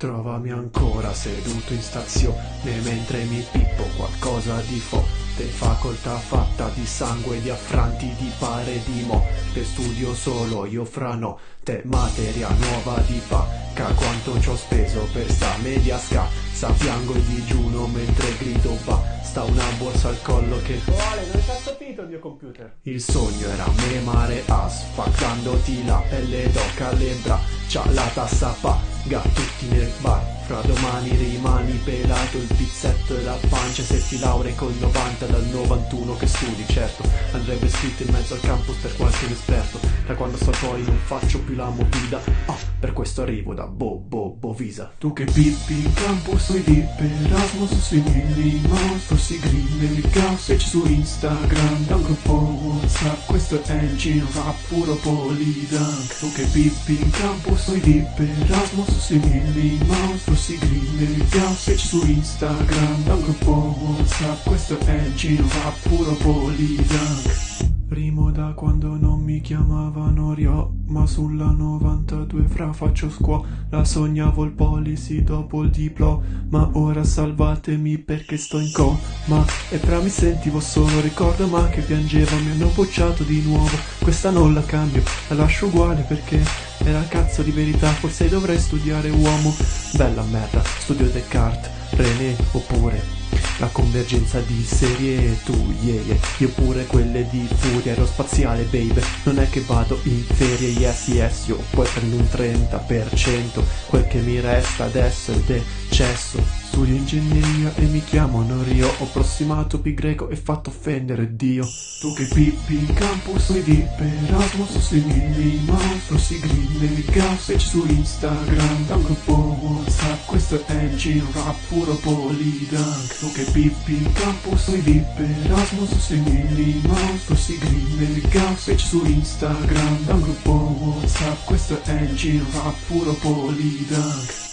Trovami ancora seduto in stazione mentre mi pippo qualcosa di forte. Facoltà fatta di sangue, di affranti, di pare di mo. Che studio solo io fra notte, materia nuova di pacca. Quanto ci ho speso per sta media scassa. Piango il digiuno mentre grido basta Una borsa al collo che Vuole, dove cazzo finito il mio computer? il sogno era memare asfaltandoti la pelle d'oca alle braccia, la tassa paga tutti nel bar. Fra domani rimani pelato il pizzetto e la pancia se ti laurei col 90 dal 91 che studi, certo. Andrebbe scritto in mezzo al campus per qualche inesperto. Da quando so poi non faccio più la movida. Ah, per questo arrivo da Bo Bo Bovisa. Tu che pippi in campus sui dip Erasmus sui milli mouse Forsi green nel gossip su Instagram Da un gruppo Questo è il rap puro polydunk Tu che pippi in campus sui dip Erasmus sui milli mouse Forsi green nel gossip su Instagram Da un gruppo Whatsapp Questo è il rap puro polydunk Rimo da quando non mi chiamavano Rio, ma sulla 92 fra faccio scuola, sognavo il policy dopo il diploma, ora salvatemi perché sto in coma, e fra mi sentivo solo, ricordo ma che piangevo, mi hanno bocciato di nuovo, questa non la cambio, la lascio uguale perché era cazzo di verità, forse dovrei studiare uomo, bella merda, studio Descartes, René oppure la convergenza di serie tu, yeah, yeah. Io pure quelle di furia aerospaziale, baby. Non è che vado in ferie, yes, yes Io poi prendo un 30% Quel che mi resta adesso è decesso. Studio ingegneria e mi chiamano Rio. Ho prossimato pi greco e fatto offendere Dio. Tu che pippi in campus sui dip Erasmus sui milli mouse si nel gas su Instagram Da un gruppo Whatsapp Questo è il giro rap puro polydunk Tu che pippi in campus sui dip Erasmus sui milli mouse si nel gas su Instagram Da un gruppo Whatsapp Questo è il giro rap puro polydunk